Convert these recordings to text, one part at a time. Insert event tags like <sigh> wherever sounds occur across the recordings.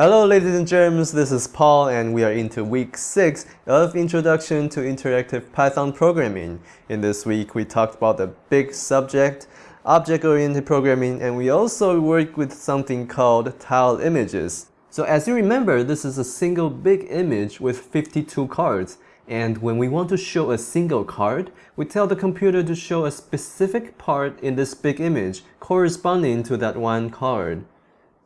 Hello ladies and germs, this is Paul and we are into week 6 of Introduction to Interactive Python Programming. In this week we talked about the big subject, object-oriented programming, and we also worked with something called tile images. So as you remember, this is a single big image with 52 cards. And when we want to show a single card, we tell the computer to show a specific part in this big image corresponding to that one card.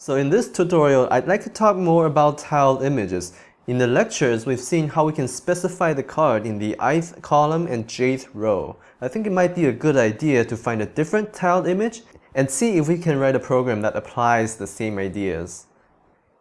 So in this tutorial, I'd like to talk more about tiled images. In the lectures, we've seen how we can specify the card in the ith column and jth row. I think it might be a good idea to find a different tiled image and see if we can write a program that applies the same ideas.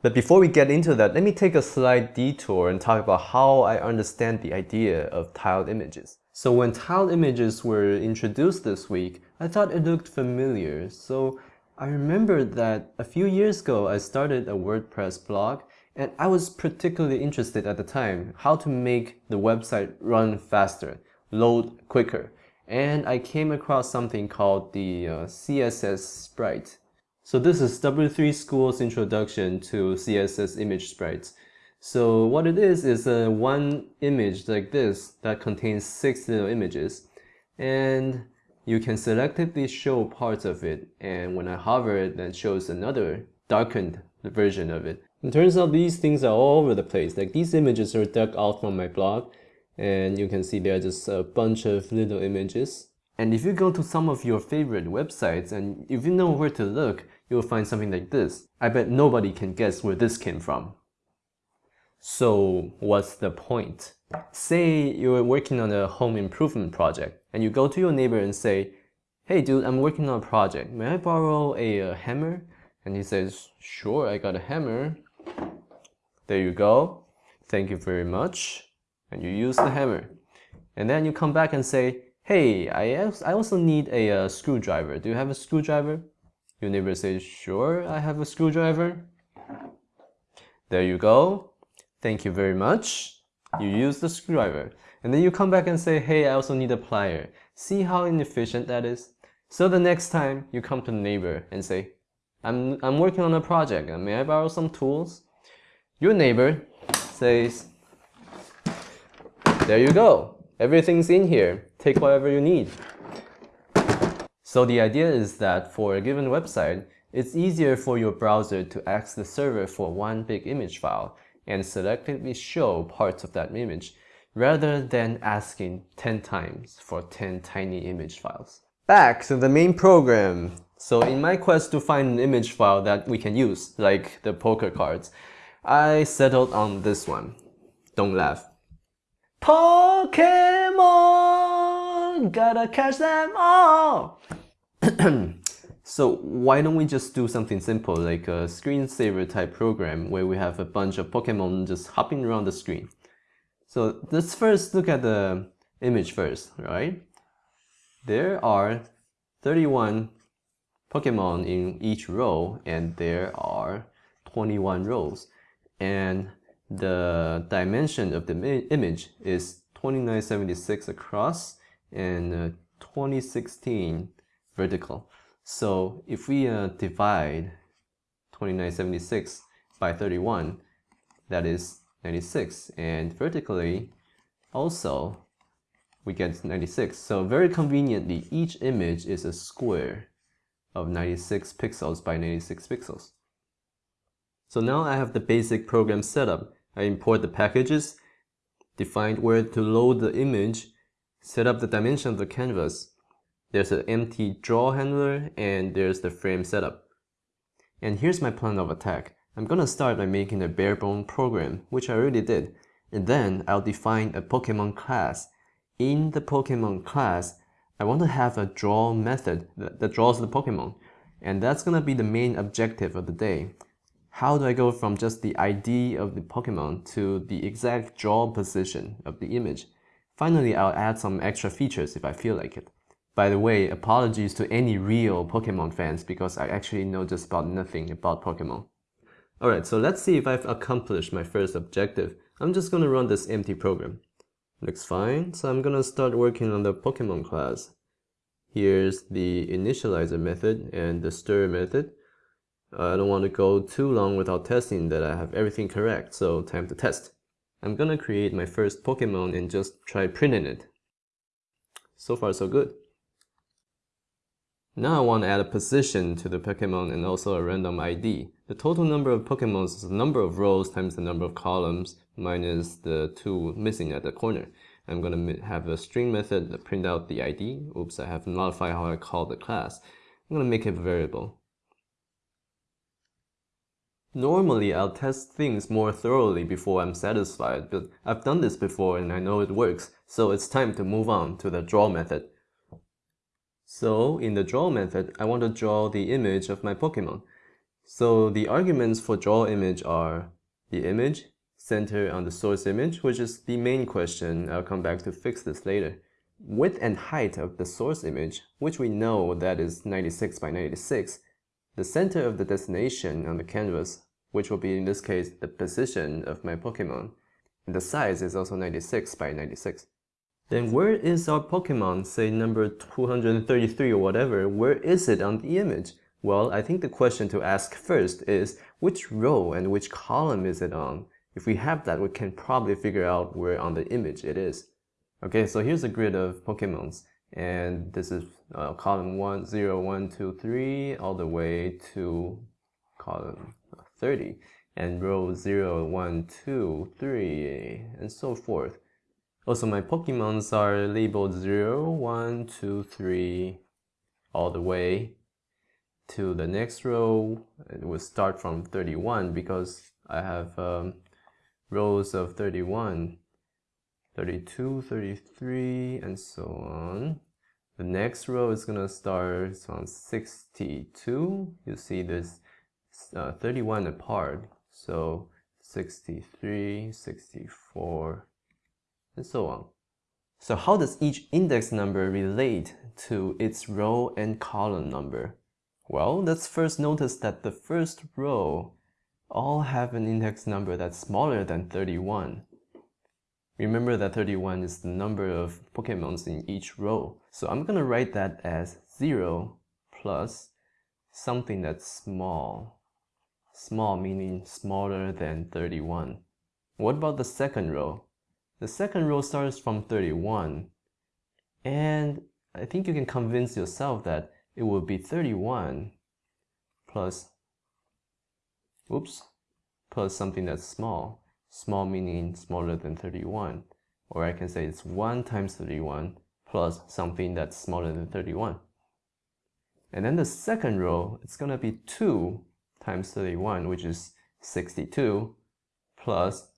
But before we get into that, let me take a slight detour and talk about how I understand the idea of tiled images. So when tiled images were introduced this week, I thought it looked familiar, so I remember that a few years ago I started a WordPress blog and I was particularly interested at the time how to make the website run faster, load quicker. And I came across something called the uh, CSS Sprite. So this is W3 School's introduction to CSS image sprites. So what it is is a one image like this that contains six little images. And you can selectively show parts of it and when I hover it then shows another darkened version of it. It turns out these things are all over the place. Like these images are dug out from my blog and you can see there are just a bunch of little images. And if you go to some of your favorite websites and if you know where to look, you'll find something like this. I bet nobody can guess where this came from. So what's the point? Say you're working on a home improvement project and you go to your neighbor and say, hey dude, I'm working on a project. May I borrow a, a hammer? And he says, sure, I got a hammer. There you go. Thank you very much. And you use the hammer. And then you come back and say, hey, I, I also need a, a screwdriver. Do you have a screwdriver? Your neighbor says, sure, I have a screwdriver. There you go. Thank you very much. You use the screwdriver. And then you come back and say, hey, I also need a plier. See how inefficient that is? So the next time you come to the neighbor and say, I'm, I'm working on a project, uh, may I borrow some tools? Your neighbor says, there you go. Everything's in here. Take whatever you need. So the idea is that for a given website, it's easier for your browser to ask the server for one big image file and selectively show parts of that image rather than asking 10 times for 10 tiny image files. Back to the main program. So in my quest to find an image file that we can use, like the poker cards, I settled on this one. Don't laugh. Pokemon! Gotta catch them all! <clears throat> So why don't we just do something simple like a screensaver type program where we have a bunch of Pokemon just hopping around the screen. So let's first look at the image first, right? There are 31 Pokemon in each row and there are 21 rows and the dimension of the image is 2976 across and uh, 2016 vertical. So if we uh, divide 2976 by 31, that is 96. And vertically, also, we get 96. So very conveniently, each image is a square of 96 pixels by 96 pixels. So now I have the basic program set up. I import the packages, defined where to load the image, set up the dimension of the canvas, there's an empty draw handler and there's the frame setup. And here's my plan of attack. I'm gonna start by making a barebone program, which I already did. And then I'll define a Pokemon class. In the Pokemon class, I want to have a draw method that draws the Pokemon. And that's gonna be the main objective of the day. How do I go from just the ID of the Pokemon to the exact draw position of the image? Finally, I'll add some extra features if I feel like it. By the way, apologies to any real Pokemon fans because I actually know just about nothing about Pokemon. Alright, so let's see if I've accomplished my first objective. I'm just gonna run this empty program. Looks fine, so I'm gonna start working on the Pokemon class. Here's the initializer method and the stir method. I don't want to go too long without testing that I have everything correct, so time to test. I'm gonna create my first Pokemon and just try printing it. So far so good. Now I want to add a position to the Pokemon and also a random ID. The total number of Pokemon is the number of rows times the number of columns minus the two missing at the corner. I'm going to have a string method that print out the ID. Oops, I have modified how I call the class. I'm going to make it a variable. Normally, I'll test things more thoroughly before I'm satisfied, but I've done this before and I know it works, so it's time to move on to the draw method. So in the draw method, I want to draw the image of my Pokemon. So the arguments for draw image are the image, center on the source image, which is the main question. I'll come back to fix this later. Width and height of the source image, which we know that is 96 by 96. The center of the destination on the canvas, which will be in this case the position of my Pokemon. And the size is also 96 by 96. Then where is our Pokemon, say number 233 or whatever, where is it on the image? Well, I think the question to ask first is which row and which column is it on? If we have that, we can probably figure out where on the image it is. Okay, so here's a grid of Pokemons, and this is uh, column 1, 0, 1, 2, 3, all the way to column 30, and row 0, 1, 2, 3, and so forth. Also, my Pokemons are labeled 0, 1, 2, 3, all the way to the next row. It will start from 31 because I have um, rows of 31, 32, 33, and so on. The next row is gonna start on 62. You see this uh, 31 apart. So 63, 64, and so on. So how does each index number relate to its row and column number? Well, let's first notice that the first row all have an index number that's smaller than 31. Remember that 31 is the number of Pokemons in each row. So I'm gonna write that as 0 plus something that's small. Small meaning smaller than 31. What about the second row? The second row starts from 31. And I think you can convince yourself that it will be 31 plus, oops, plus something that's small. Small meaning smaller than 31. Or I can say it's 1 times 31 plus something that's smaller than 31. And then the second row, it's going to be 2 times 31, which is 62, plus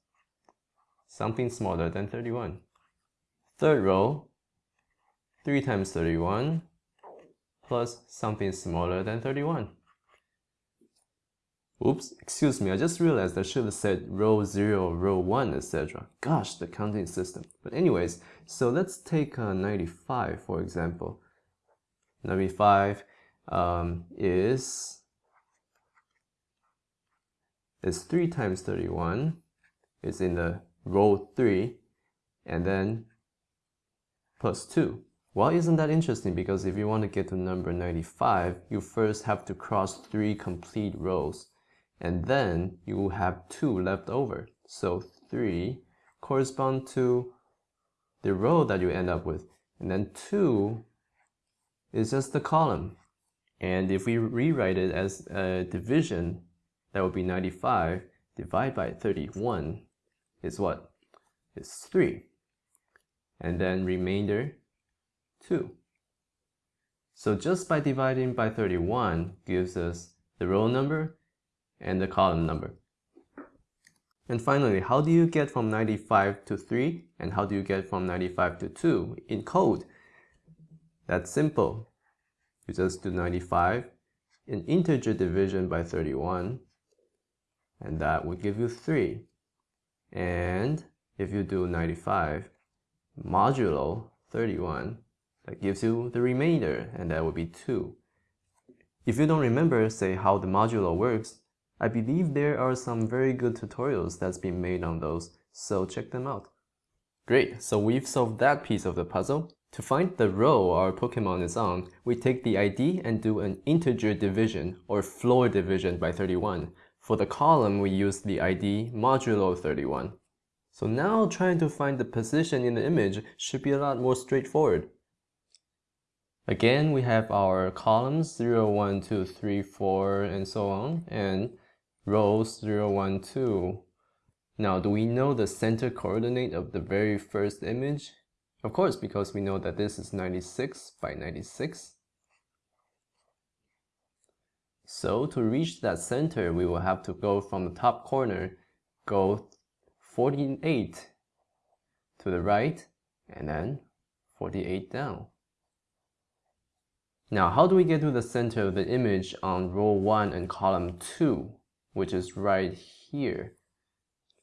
something smaller than 31. Third row, 3 times 31 plus something smaller than 31. Oops, excuse me, I just realized I should have said row 0, row 1, etc. Gosh, the counting system. But anyways, so let's take uh, 95 for example. 95 um, is, is 3 times 31. It's in the row 3 and then plus 2. Well, isn't that interesting? Because if you want to get to number 95, you first have to cross 3 complete rows. And then you will have 2 left over. So 3 correspond to the row that you end up with. And then 2 is just the column. And if we rewrite it as a division, that would be 95 divided by 31 is what? It's 3. And then remainder 2. So just by dividing by 31 gives us the row number and the column number. And finally, how do you get from 95 to 3 and how do you get from 95 to 2 in code? That's simple. You just do 95 in integer division by 31 and that would give you 3. And if you do 95 modulo 31, that gives you the remainder, and that would be 2. If you don't remember, say, how the modulo works, I believe there are some very good tutorials that's been made on those, so check them out. Great, so we've solved that piece of the puzzle. To find the row our Pokemon is on, we take the ID and do an integer division or floor division by 31. For the column, we use the ID modulo 31. So now trying to find the position in the image should be a lot more straightforward. Again, we have our columns 0, 1, 2, 3, 4, and so on, and rows 0, 1, 2. Now, do we know the center coordinate of the very first image? Of course, because we know that this is 96 by 96. So to reach that center, we will have to go from the top corner, go 48 to the right, and then 48 down. Now, how do we get to the center of the image on row 1 and column 2, which is right here?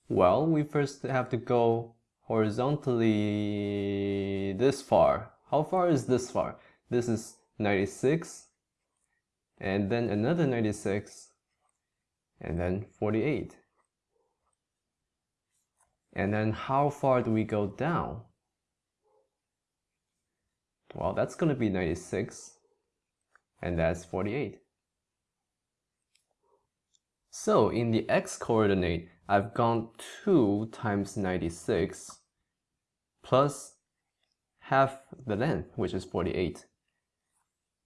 Well, we first have to go horizontally this far. How far is this far? This is 96 and then another 96 and then 48. And then how far do we go down? Well, that's going to be 96 and that's 48. So in the x coordinate, I've gone 2 times 96 plus half the length, which is 48.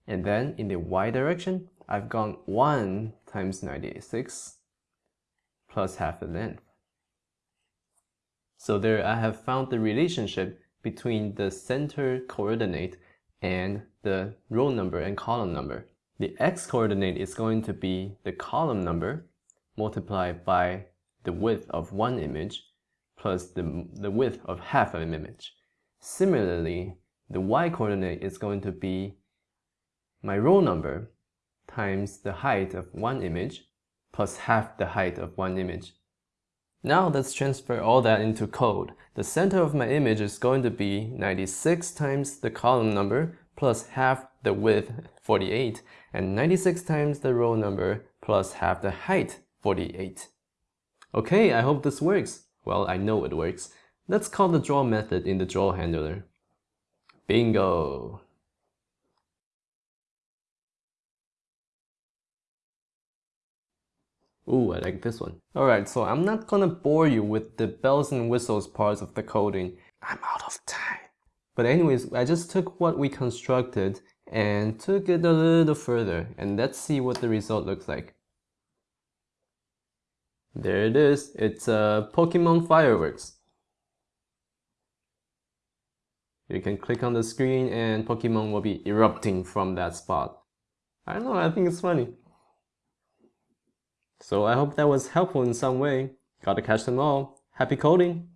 And then in the y direction, I've gone 1 times 96 plus half the length. So there I have found the relationship between the center coordinate and the row number and column number. The x coordinate is going to be the column number multiplied by the width of one image plus the, the width of half of an image. Similarly, the y-coordinate is going to be my row number times the height of one image plus half the height of one image. Now let's transfer all that into code. The center of my image is going to be 96 times the column number plus half the width 48 and 96 times the row number plus half the height 48. Okay, I hope this works. Well, I know it works. Let's call the draw method in the draw handler. Bingo! Ooh, I like this one. Alright, so I'm not gonna bore you with the bells and whistles parts of the coding. I'm out of time. But anyways, I just took what we constructed and took it a little further and let's see what the result looks like. There it is. It's uh, Pokemon Fireworks. You can click on the screen and Pokemon will be erupting from that spot. I don't know, I think it's funny. So I hope that was helpful in some way. Gotta catch them all. Happy coding!